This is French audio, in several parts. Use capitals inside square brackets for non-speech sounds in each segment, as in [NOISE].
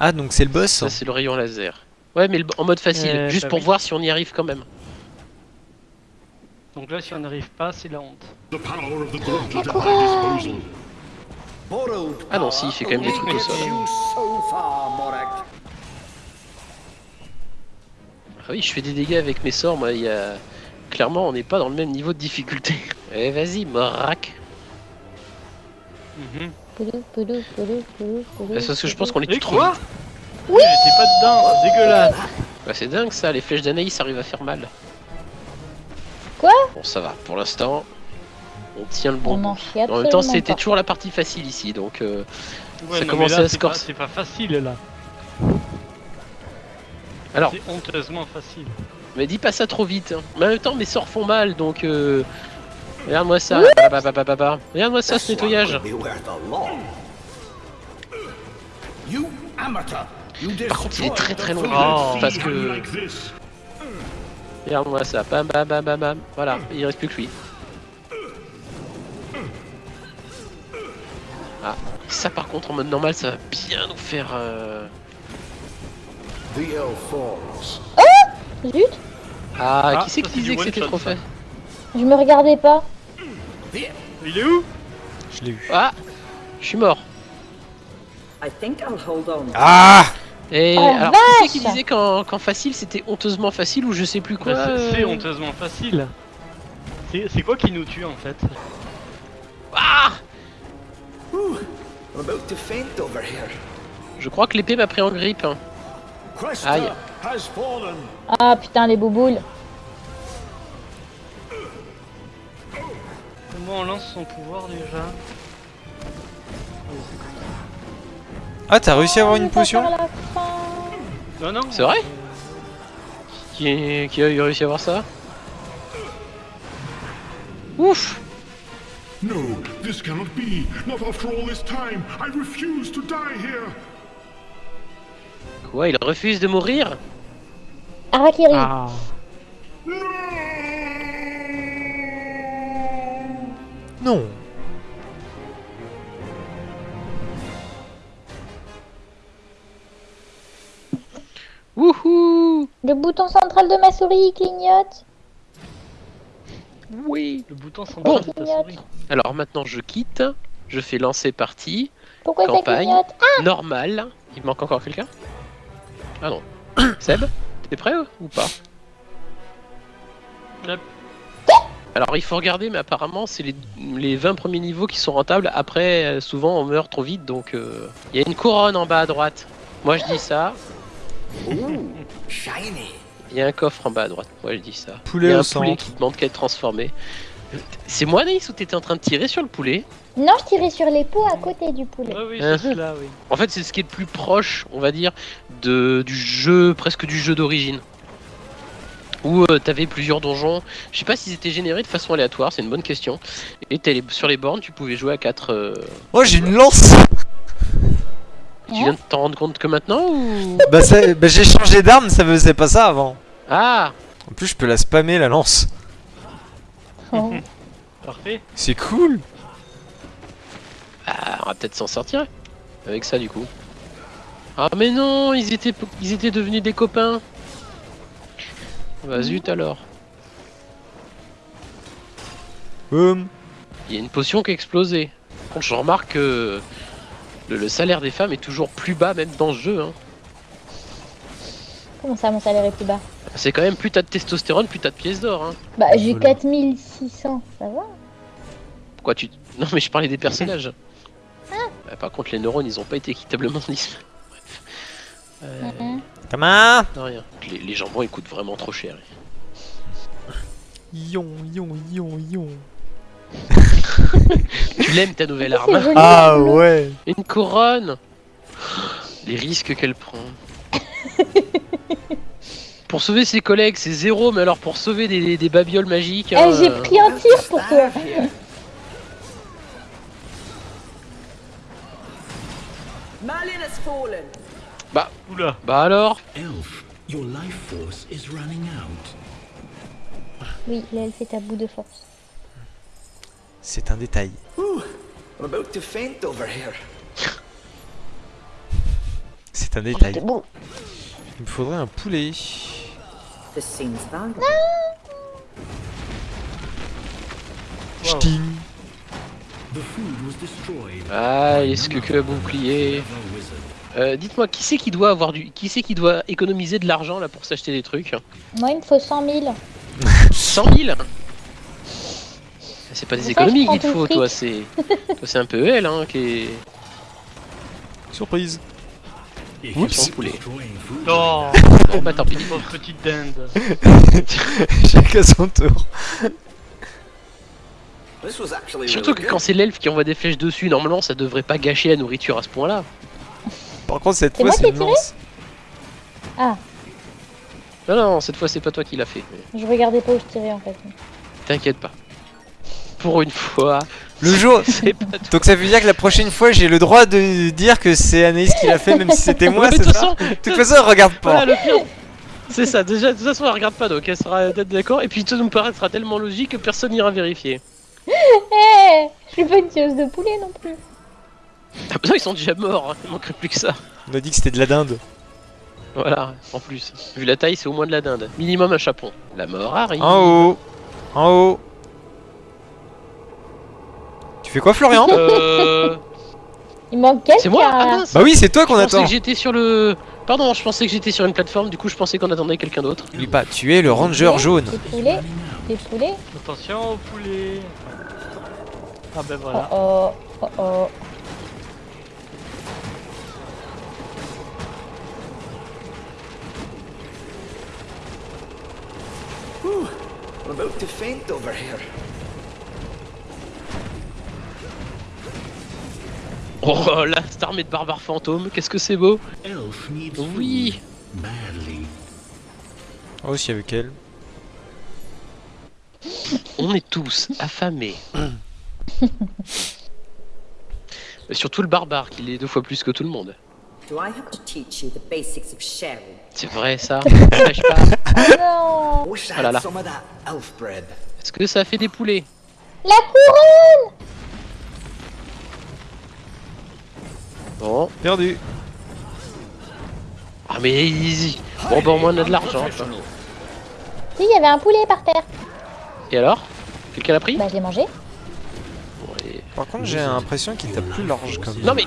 Ah, donc c'est le boss Ça, c'est le rayon laser. Ouais, mais le- en mode facile, Euh, juste bah pour oui. voir si on y arrive quand même. Donc là, si on n'arrive pas, c'est la honte. The power of the gauntlet at my disposal. Ah non, si, il fait quand même des trucs au sol. Ah oui, je fais des dégâts avec mes sorts, moi, il y a... Clairement, on n'est pas dans le même niveau de difficulté. [LAUGHS] Eh, vas-y, morac. Mhm. C'est parce que je pense qu'on est Et tous trop quoi. Oui J'étais pas dedans, c'est dégueulasse. Bah, c'est dingue ça, les flèches d'Anaïs arrivent à faire mal. Quoi Bon, ça va, pour l'instant, on tient le bon On en chie En même temps, c'était toujours la partie facile ici, donc... euh, Ouais, Ça là, à se corser. C'est pas facile là. Alors, C'est honteusement facile. mais dis pas ça trop vite. hein. Mais en même temps, mes sorts font mal, donc... euh, Regarde-moi ça, regarde-moi ça, ce nettoyage. Par contre, il est très très long, Oh. parce que... Regarde-moi ça, bam bam bam bam bam. Voilà, il reste plus que lui. Ah, ça par contre en mode normal, ça va bien nous faire. euh, Zut, Ah, Ah, qui c'est ça, qui c'est disait que c'était trop ça. fait je me regardais pas. Il est où? Je l'ai eu. Ah, je suis mort. I think I'll hold on. Ah Et Oh, alors, qui c'est qui disait qu'en facile c'était honteusement facile ou je sais plus quoi Bah, c'est- C'est euh, honteusement facile. C'est quoi qui nous tue en fait? Ah I'm about to faint over here. Je crois que l'épée m'a pris en grippe. hein. Aïe. Ah putain, les bouboules. Comment on lance son pouvoir déjà Ah, t'as réussi à avoir une On va potion. Non, non. C'est vrai Qui, qui a eu réussi à voir ça Ouf No, this cannot be. Not after all this time. I refuse to die here. Quoi, il refuse de mourir Harakiri. Ah. Non. Wouhou Le bouton central de ma souris clignote. Oui Le bouton Bon. central de ta souris. Alors maintenant je quitte, je fais lancer partie, Pourquoi ça Campagne. clignote Ah, normal. Il manque encore quelqu'un Ah non. [COUGHS] Seb T'es prêt ou pas? Yep. Alors il faut regarder, mais apparemment c'est les, les 20 premiers niveaux qui sont rentables. Après, euh, souvent on meurt trop vite, donc euh, il y a une couronne en bas à droite. Moi je dis ça. [LAUGHS] Il y a un coffre en bas à droite. Moi je dis ça. Poulet il y a au un poulet centre. qui demande qu'à être transformé. C'est moi Naïs ou t'étais en train de tirer sur le poulet? Non, je tirais sur les pots à côté du poulet. Ouais, oui, Hein. c'est cela, oui. En fait, c'est ce qui est le plus proche, on va dire, de, du jeu, presque du jeu d'origine. Où euh, t'avais plusieurs donjons. Je sais pas s'ils étaient générés de façon aléatoire, c'est une bonne question. Et t'es les- sur les bornes, tu pouvais jouer à 4. Oh, j'ai une lance Tu viens de t'en rendre compte que maintenant ou? Bah, bah, j'ai changé d'arme, ça faisait pas ça avant. Ah En plus, je peux la spammer la lance. Oh. Parfait. C'est cool Ah, on va peut-être s'en sortir avec ça du coup. Ah mais non, ils étaient, ils étaient devenus des copains. Bah zut alors. Boum Il y a une potion qui a explosé. Par contre, je remarque que le, le salaire des femmes est toujours plus bas même dans ce jeu. Hein. Comment ça, mon salaire est plus bas? C'est quand même plus t'as de testostérone, plus t'as de pièces d'or. Hein. Bah, j'ai Voilà. 4600, ça va? Pourquoi tu... Non mais je parlais des personnages. Euh, par contre les neurones ils ont pas été équitablement mis. Bref. Euh, Mhm. Comment non, rien. Les, les jambons ils coûtent vraiment trop cher. Yon, yon, yon, yon. [LAUGHS] Tu l'aimes ta nouvelle arme Ah ouais Une couronne Les risques qu'elle prend. [LAUGHS] pour sauver ses collègues, c'est zéro, mais alors pour sauver des, des babioles magiques. Eh, hein, j'ai euh, pris un tir pour toi. [LAUGHS] Malin has fallen. Oula. Bah alors Elf, your life force is running out. Oui, l'elfe est à bout de force. C'est un détail. Ooh, I'm about to faint over here. C'est un détail. C'était beau. Il me faudrait un poulet. This seems valuable. Wow. Ch'ting. The food was destroyed. Ah, est-ce que que le bouclier. Euh, Dites-moi, qui c'est qui doit avoir du, qui c'est qui doit économiser de l'argent là pour s'acheter des trucs? Moi, il me faut 100 000. 100 000 C'est pas des économies qu'il te tout faut, fric. toi. C'est, toi, c'est un peu elle hein, qui est. Surprise. Oups. Poulet. Non [LAUGHS] Bon bah tant pis. Pauvre petite dinde. [LAUGHS] Chacun son tour. Surtout que quand c'est l'elfe qui envoie des flèches dessus, normalement ça devrait pas gâcher la nourriture à ce point-là. Par contre, cette C'est fois, moi c'est qui ai une tiré lance. Non, non, cette fois c'est pas toi qui l'as fait. mais Je regardais pas où je tirais en fait. T'inquiète pas. Pour une fois, Le jour. [LAUGHS] c'est pas toi. Donc ça veut dire que la prochaine fois, j'ai le droit de dire que c'est Anaïs qui l'a fait, même si c'était moi, [LAUGHS] c'est de toute ça façon, De toute façon, elle regarde pas. voilà le pire. C'est ça, déjà, de toute façon elle regarde pas donc elle sera peut-être d'accord. Et puis ça nous paraîtra tellement logique que personne n'ira vérifier. [LAUGHS] Eh Je suis pas une tueuse de poulet non plus. Ah bah non, ils sont déjà morts, hein. il manquerait plus que ça. On a dit que c'était de la dinde. Voilà, en plus. Vu la taille, c'est au moins de la dinde. Minimum un chapon. La mort arrive. En haut. En haut. Tu fais quoi, Florian Euh. [LAUGHS] Il manque quelqu'un. C'est moi Ah mince Bah oui, c'est toi qu'on Je pensais attend. que j'étais sur le. Pardon, je pensais que j'étais sur une plateforme, du coup je pensais qu'on attendait quelqu'un d'autre. N'oublie pas, tu es le ranger jaune. Des poulets. Des poulets. Attention au poulet. Ah ben Oh voilà. oh. Oh oh. I'm about to faint over here. Oh là, cette armée de barbares fantômes, qu'est-ce que c'est beau elf needs Oui. Oh, y avait qu'elle. On est tous affamés. [LAUGHS] Et Surtout le barbare, qui l'est deux fois plus que tout le monde. Do I have to teach you the basics of sharing? C'est vrai ça [LAUGHS] Lâche pas. Oh non. Ah that elf bread. Est-ce que ça fait des poulets? La couronne Bon. Perdu. Ah mais easy Bon bah au moins on a de l'argent. Si, il y avait un poulet par terre. Et alors? Quelqu'un l'a pris? Bah, je l'ai mangé. Bon. Par contre, j'ai l'impression qu'il tape plus large comme Non mais...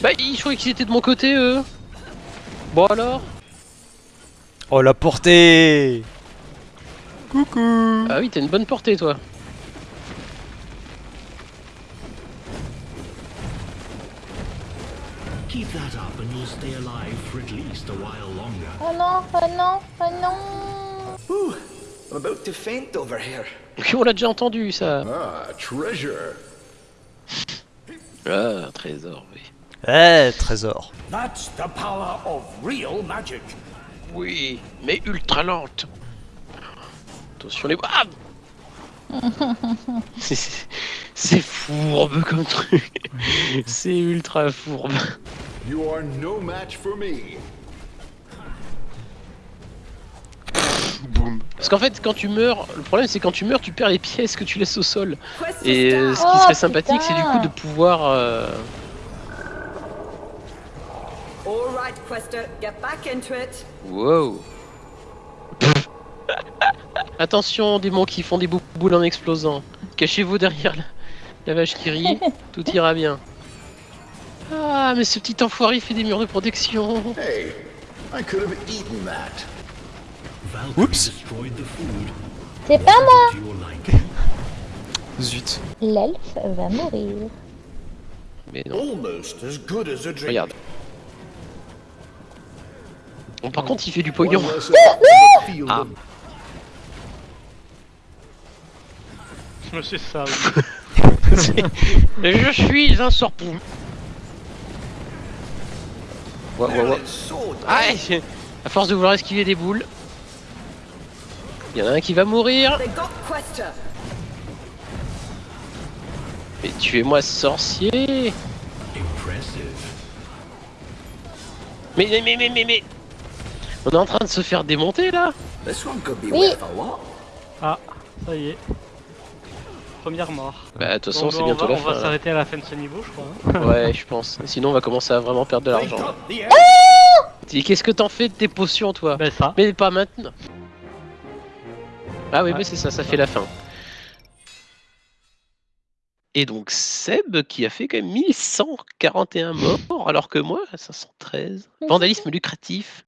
Bah je croyais qu'ils étaient de mon côté eux Bon alors Oh, la portée Coucou Ah oui, t'as une bonne portée toi. Keep that up and you'll stay alive for at least a while longer. Oh non, oh non, oh non. Whew, I'm about to faint over here. [LAUGHS] On l'a déjà entendu ça. Ah, treasure. Ah, trésor, oui. Eh, trésor. That's the power of real magic. Oui, mais ultra lente. Attention les... Ah [LAUGHS] C'est- fourbe comme truc. C'est ultra fourbe. You are no match for me. Parce qu'en fait, quand tu meurs, le problème c'est quand tu meurs, tu perds les pièces que tu laisses au sol. Et euh, ce qui Oh, serait sympathique, c'est du coup de pouvoir... euh, All right, Quester, get back into it. Wow. [LAUGHS] Attention, démons qui font des bou- boules en explosant. Cachez-vous derrière la, la vache qui rit, [LAUGHS] tout ira bien. Ah, mais ce petit enfoiré fait des murs de protection. Hey, I could have eaten that. Oups. destroyed the food. C'est pas moi. Zut. L'elfe va mourir. Mais non, Almost as good as a drink. regarde. Bon, par contre, il fait du pognon. The field Ah. of C'est ça, oui. Je suis un sorpon. Ouais, ouais, ouais. Ah, à force de vouloir esquiver des boules. Il y en a un qui va mourir. Mais tuez-moi sorcier. Mais, mais, mais, mais, mais, mais. On est en train de se faire démonter là Oui Ah, ça y est. Première mort. Bah de toute façon c'est bientôt va, la fin. On va s'arrêter à la fin de ce niveau je crois. Hein. [LAUGHS] ouais je pense. Sinon on va commencer à vraiment perdre de l'argent. Ah qu'est-ce que t'en fais de tes potions toi Bah ça. Mais pas maintenant. Ah oui, ouais, mais c'est ça, ça fait la fin. Et donc Seb qui a fait quand même 1141 morts, alors que moi, 513. Vandalisme lucratif,